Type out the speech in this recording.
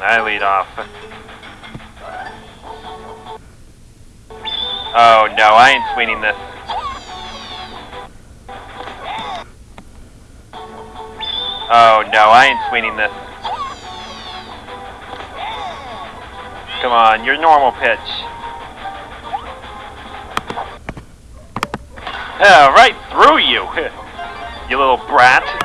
I lead off. Oh no, I ain't swinging this. Oh no, I ain't swinging this. Come on, your normal pitch. Yeah, right through you, you little brat.